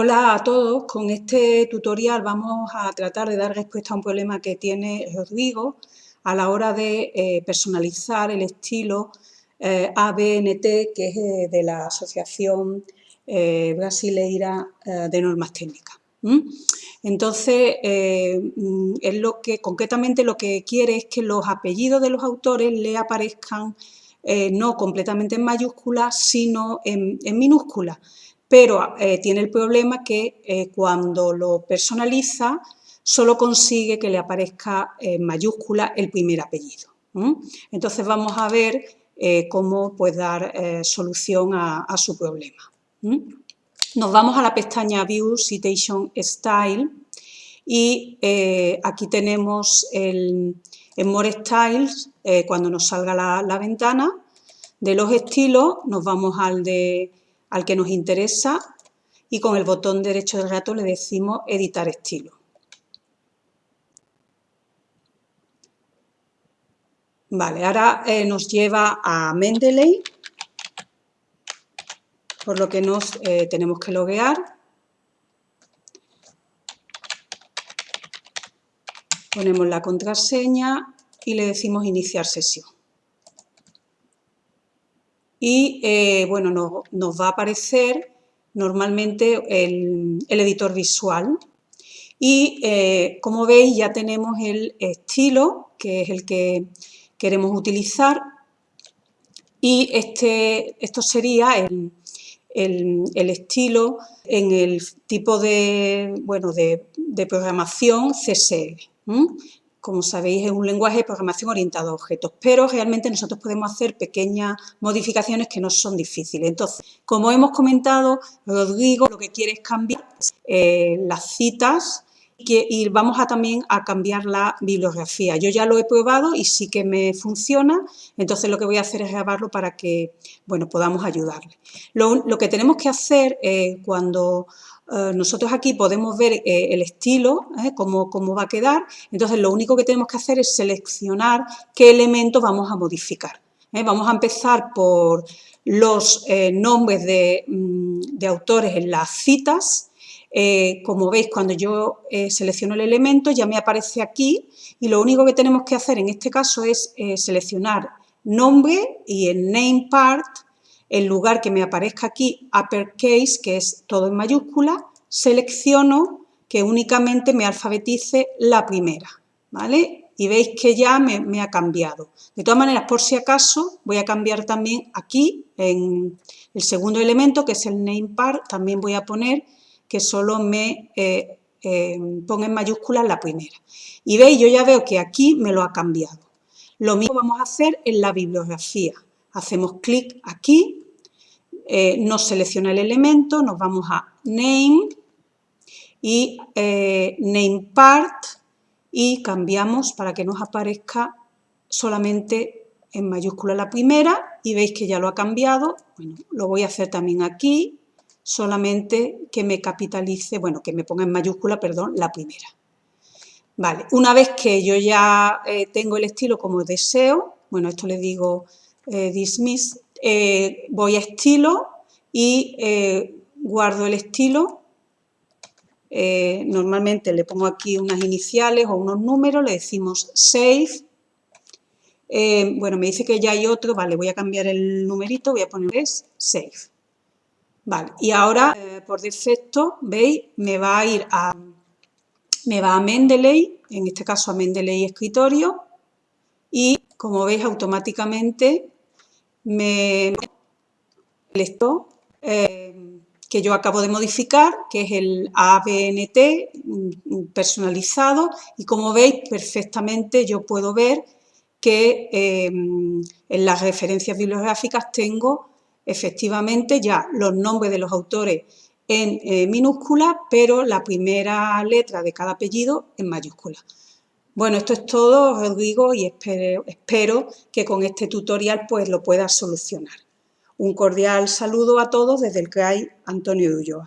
Hola a todos, con este tutorial vamos a tratar de dar respuesta a un problema que tiene Rodrigo a la hora de eh, personalizar el estilo eh, ABNT, que es eh, de la Asociación Brasileira de Normas Técnicas. Entonces, mm, es lo que, concretamente lo que quiere es que los apellidos de los autores le aparezcan no completamente en mayúsculas, sino en, en minúsculas pero eh, tiene el problema que eh, cuando lo personaliza solo consigue que le aparezca en mayúscula el primer apellido. Entonces vamos a ver eh, cómo pues, dar solución a, su problema. Nos vamos a la pestaña View Citation Style y aquí tenemos el, More Styles, cuando nos salga la ventana, de los estilos nos vamos al de al que nos interesa y con el botón derecho del gato le decimos editar estilo. Vale, ahora eh, nos lleva a Mendeley, por lo que nos eh, tenemos que loguear. Ponemos la contraseña y le decimos iniciar sesión y eh, bueno, nos, va a aparecer normalmente el, editor visual. Y eh, como veis ya tenemos el estilo que es el que queremos utilizar. Y este, esto sería el, estilo en el tipo de, bueno, de, programación CSL como sabéis, es un lenguaje de programación orientado a objetos, pero realmente nosotros podemos hacer pequeñas modificaciones que no son difíciles. Entonces, como hemos comentado, Rodrigo lo que quiere es cambiar eh, las citas y vamos a también a cambiar la bibliografía. Yo ya lo he probado y sí que me funciona, entonces lo que voy a hacer es grabarlo para que bueno, podamos ayudarle. Lo, que tenemos que hacer eh, cuando eh, nosotros aquí podemos ver eh, el estilo, eh, cómo, va a quedar, entonces lo único que tenemos que hacer es seleccionar qué elementos vamos a modificar. Vamos a empezar por los nombres mm, de, autores en las citas, como veis, cuando yo selecciono el elemento ya me aparece aquí y lo único que tenemos que hacer en este caso es seleccionar nombre y el name part en lugar que me aparezca aquí uppercase, que es todo en mayúscula, selecciono que únicamente me alfabetice la primera, ¿vale? Y veis que ya me, ha cambiado. De todas maneras, por si acaso, voy a cambiar también aquí, en el segundo elemento, que es el name part, también voy a poner que solo me eh, eh, ponga en mayúsculas la primera. Y veis, yo ya veo que aquí me lo ha cambiado. Lo mismo vamos a hacer en la bibliografía. Hacemos clic aquí, eh, nos selecciona el elemento, nos vamos a Name y eh, Name Part y cambiamos para que nos aparezca solamente en mayúscula la primera y veis que ya lo ha cambiado. Bueno, lo voy a hacer también aquí, solamente que me capitalice, bueno, que me ponga en mayúscula, perdón, la primera. Vale, una vez que yo ya eh, tengo el estilo como deseo, bueno, esto le digo eh, dismiss, eh, voy a estilo y eh, guardo el estilo. normalmente le pongo aquí unas iniciales o unos números, le decimos save. bueno, me dice que ya hay otro, vale, voy a cambiar el numerito, voy a poner es save. Vale, y ahora por defecto, veis, me va a ir a, me va a Mendeley, en este caso a Mendeley escritorio, y como veis automáticamente me esto eh, que yo acabo de modificar, que es el ABNT personalizado y como veis perfectamente yo puedo ver que eh, en las referencias bibliográficas tengo efectivamente ya los nombres de los autores en eh, minúscula, pero la primera letra de cada apellido en mayúscula. Bueno, esto es todo, Rodrigo, y espero, espero que con este tutorial pues lo puedas solucionar. Un cordial saludo a todos desde el CRAI Antonio Ulloa.